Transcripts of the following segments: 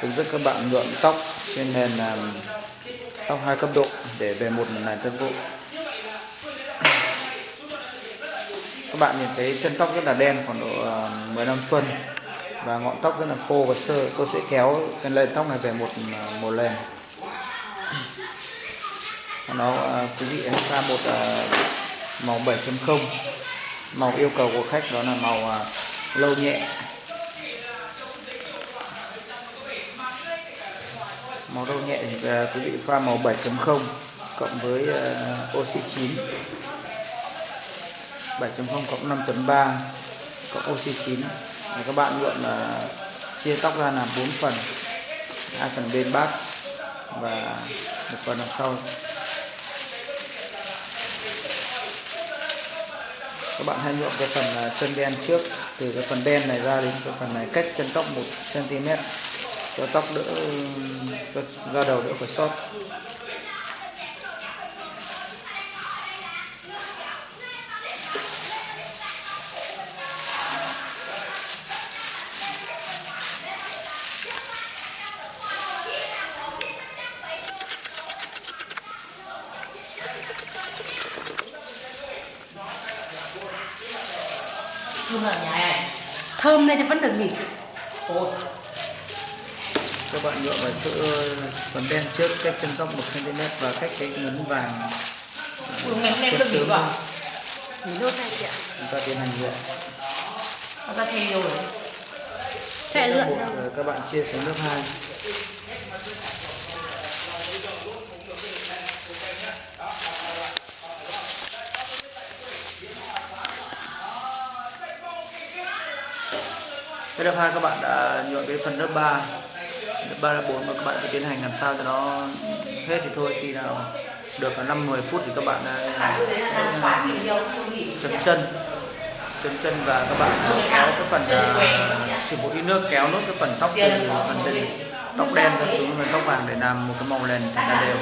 hướng dẫn các bạn nhuộm tóc trên nền um, tóc hai cấp độ để về một nền chân vụ. Các bạn nhìn thấy chân tóc rất là đen khoảng độ à, 10 năm xuân và ngọn tóc rất là khô và sơ. Tôi sẽ kéo cái lên tóc này về một ờ, một lần. Nó uh, ờ, quý vị hãy ra một uh, màu 7.0 màu yêu cầu của khách đó là màu uh, lâu nhẹ màu lâu nhẹ thì à, Ờ, quý vị pha màu 7.0 cộng với ờ, oxy 9 7.0 cộng 5.3 cộng oxy 9 và các bạn nhuộm là ờ, chia tóc ra làm 4 phần, hai phần bên bát và một phần đằng sau. Các bạn hãy nhuộm cái phần chân đen trước, từ cái phần đen này ra đến cái phần này cách chân tóc 1 cm cho tóc đỡ cho da đầu đỡ phải sót Thơm nhà này. thơm nên vẫn được nhỉ Ôi, các bạn nhuộm ở chỗ phần đen trước cách chân tóc 1 cm và cách cái ngấn vàng. Vào. này chị ạ. Chúng ta tiến hành nhuộm ra xe yêu rồi. chạy lượn ờ, các bạn chia xuống lớp 2 cái lớp 2 các bạn đã nhuộm cái phần lớp 3 lớp 3 lớp 4 và các bạn phải tiến hành làm sao cho nó hết thì thôi khi nào được 5 10 phút thì các bạn ờ, chấm chân chấm chân và các bạn kéo cái phần uh, sử dụng ít nước kéo nốt cái phần tóc từ phần đen tóc đen ra xuống phần tóc vàng để làm một cái màu nền thật là đều.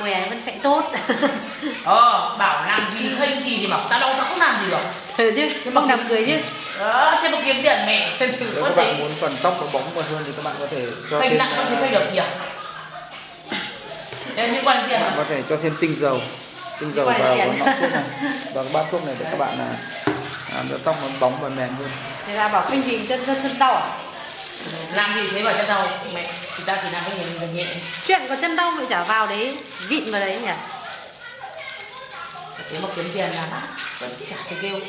Nhưng mà què. què vẫn chạy tốt Ờ, bảo làm gì khênh gì thì bảo ta đâu ta không làm gì được. thử chứ không làm cười chứ Đó, thế mà kiếm tiền mẹ. Thêm thử nếu có các bạn thể. muốn phần tóc nó bóng hơn thì các bạn có thể cho Khênh thêm nặng không thì khênh được nhiều. Thế liên quan đến tiền bạn à? có thể cho thêm tinh dầu tinh dầu vào Quay vào tiền. nọ thuốc này và cái bát thuốc này để các bạn là làm cho tóc nó bóng và mềm hơn người ta bảo khinh gì chân chân chân đau à Làm gì thế bảo chân đâu. Mẹ, thì ta chỉ làm cái nhẹ nhẹ. chuyện có chân đau phải trả vào đấy vịn vào đấy nhỉ Thế mà kiếm tiền là đã. Vẫn chả thấy kêu.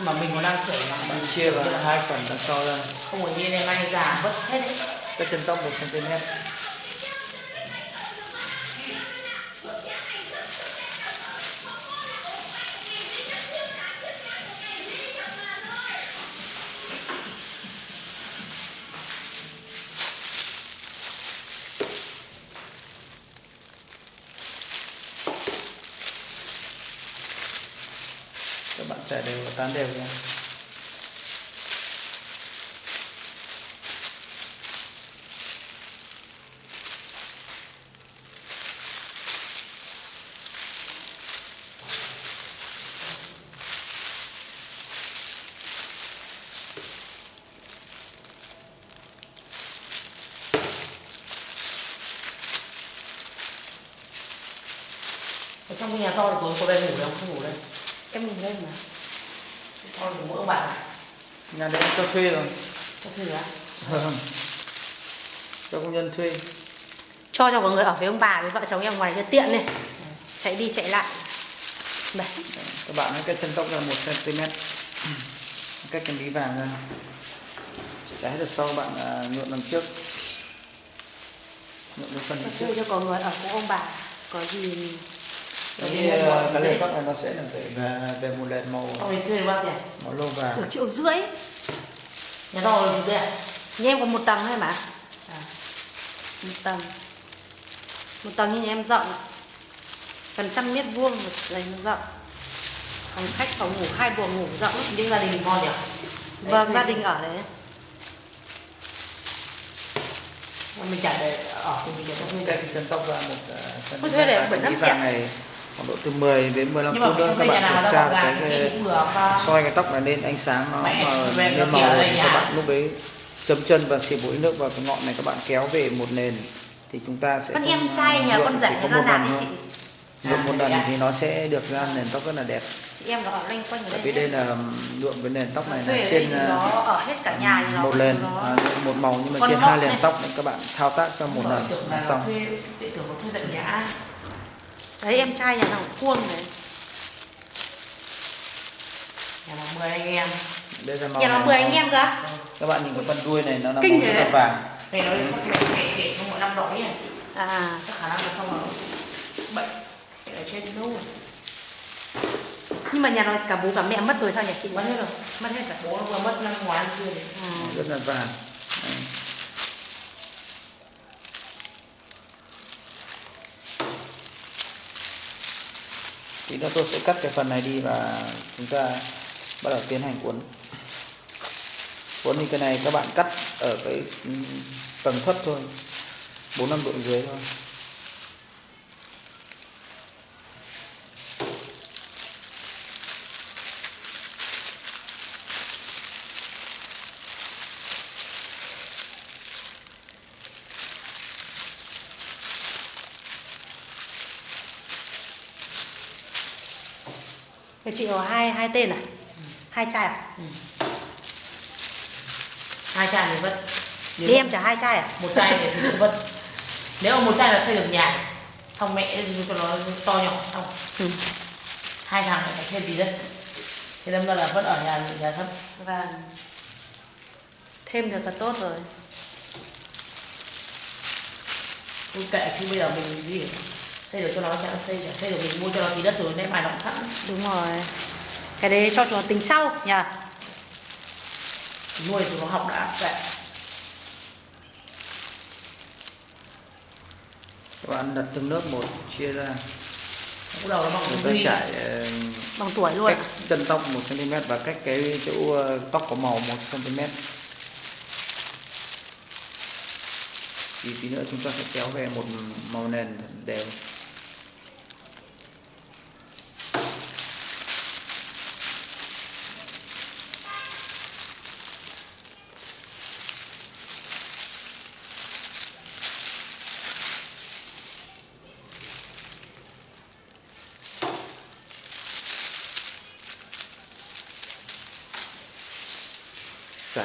mà mình còn đang trẻ mà bạn chia vào hai phần đằng sau ra không phải như này mai già vất hết đấy cái chân tóc 1 cm bạn sẽ đều và tán đều nha. Ở trong cái nhà to thì tối có đem ngủ đâu không? Em ngủ lên mà. Thì mỗi ông bà nhà đấy cho thuê rồi. Có thử á cho công nhân thuê. Cho cho mọi người ở với ông bà với vợ chồng em ngoài cho tiện này chạy đi chạy lại. Đấy các bạn hãy cách chân tóc ra 1 cm cách cái bí vàng ra. Trái được sau bạn à, nhuộm đằng trước. Nhuộm phần Cho trước. thuê cho có người ở với ông bà. Có gì cái à, cái lề tóc này nó sẽ là về về, một lề màu. Ông ấy thuê bao tiền màu lâu vàng. Được triệu rưỡi. Nhà to là gì thế à nhà em có một tầng thôi mà À. một tầng. Một tầng như nhà em rộng. Gần trăm mét vuông một dày nó rộng. Phòng khách phòng ngủ hai buồng ngủ rộng. Nhưng gia đình ngon nhỉ? Vâng gia đình ở đấy. Mình trả để ở thì mình để thuê cách chân tóc ra một Ôi, thuê để bảy năm triệu. này khoảng độ từ 10 đến 15 nhưng mà phút nữa các bạn kiểm tra cái, cái à. soi cái tóc này lên ánh sáng nó Mẹ, mà về lên nó màu thì các bạn lúc đấy chấm chân và xịt mũi nước vào cái ngọn này các bạn kéo về một nền thì chúng ta sẽ con em trai nhà nhuộm con có nó một lần đi thôi. chị nhuộm một À, lần thế à? thì nó sẽ được ra nền tóc rất là đẹp chị em nó ở loanh quanh ở đây vì đây là nhuộm cái nền tóc này là trên thì à, nó ở hết cả nhà thì nó một nền à, một màu nhưng mà trên hai nền tóc các bạn thao tác cho một Vợ lần là xong đấy em trai nhà nào cuông đấy. Nhà nó 10 anh em. Đây là màu nhà này. mười anh em cơ các bạn nhìn cái phần đuôi này nó là Kinh màu rất vàng. Về nó chắc mẹ kể kể trong mỗi năm đói này à. Chắc khả năng là xong rồi. Bệnh. Cái ở trên đâu rồi. Nhưng mà nhà nó cả bố cả mẹ mất rồi sao nhà chị? Mất hết rồi. Mất hết rồi bố nó vừa mất năm ngoái kia đấy à. rất là vàng Tí nữa tôi sẽ cắt cái phần này đi và chúng ta bắt đầu tiến hành cuốn. Cuốn như cái này các bạn cắt ở cái ừ, tầng thấp thôi, bốn năm độ dưới thôi. Nhà chị có hai hai tên à? Hai chai à? Hai chai thì vất đi em trả hai chai à? Một chai thì cũng vất nếu mà một chai là xây được nhà xong mẹ cho nó to nhỏ xong. Ừ. hai thằng lại phải thêm tí đất. Thế đâm ra là vẫn ở nhà nhà thấp và thêm được là tốt rồi. Tôi kệ chứ bây giờ mình gì xây được cho nó cho nó xây chả xây được mình mua cho nó tí đất rồi nên mày nó cũng sẵn. Đúng rồi. Cái đấy cho nó tính sau nhỉ nuôi thì nó học đã kệ các bạn đặt từng lớp một chia ra. Bắt đầu nó bằng rồi tôi trải ờ, bằng tuổi luôn. cách chân tóc 1 cm và cách cái chỗ ờ, tóc có màu 1 cm thì tí nữa chúng ta sẽ kéo về một màu nền đều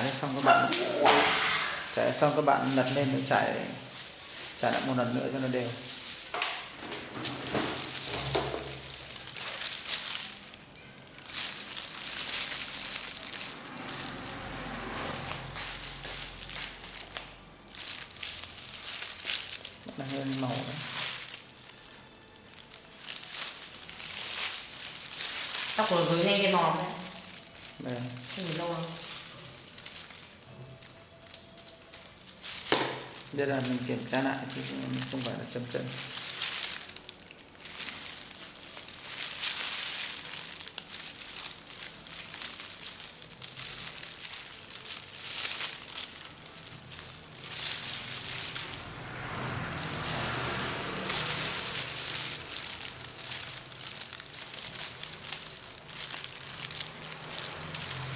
trải xong các bạn trải xong các bạn lật lên rồi trải trải lại một lần nữa cho nó đều. Hơi màu đấy. Tóc của dưới nhanh cái mòn đấy. Đây. Không phải lâu đâu đây là mình kiểm tra lại chứ không phải là chấm chân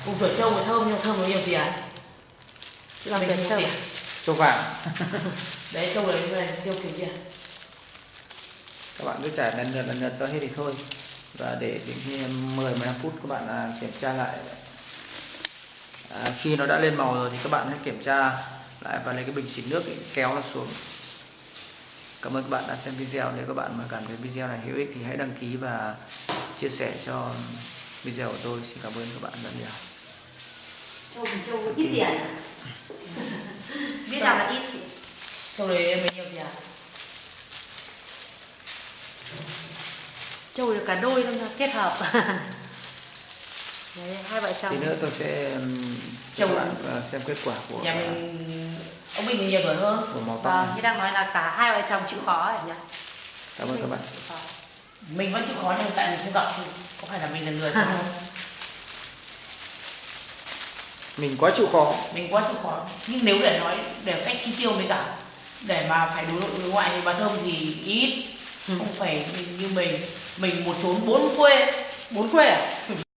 cục tuổi trâu mà thơm nhưng thơm nó nhiều tiền làm Mình thơm tiền. Châu vàng. Đấy trâu đấy về tiêu kiểu tiền các bạn cứ trải lần lượt lần lượt cho hết thì thôi. Và để đến khi 10 15 phút các bạn à, kiểm tra lại. À, khi nó đã lên màu rồi thì các bạn hãy kiểm tra lại và lấy cái bình xịt nước ấy, kéo nó xuống. Cảm ơn các bạn đã xem video. Nếu các bạn mà cảm thấy video này hữu ích thì hãy đăng ký và chia sẻ cho video của tôi. Xin cảm ơn các bạn rất nhiều. Châu châu ít tiền à? Biết nào là ít chị. Trâu đấy mấy nhiều tiền châu được cả đôi luôn kết hợp. Đấy hai vợ chồng. Tí nữa tôi sẽ um, các bạn xem kết quả của nhà mình ông mình thì nhiều tuổi hơn. của màu tóc vâng như đang nói là cả hai vợ chồng chịu khó rồi nhỉ? Cảm ơn các bạn. Mình vẫn chịu khó nhưng tại mình không gặp có phải là mình là người không mình quá chịu khó. Mình quá chịu khó. Nhưng nếu để nói để cách chi tiêu với cả để mà phải đối nội đối ngoại thì bà thơm thì ít. Không phải như mình. Mình một trốn bốn quê. Bốn quê à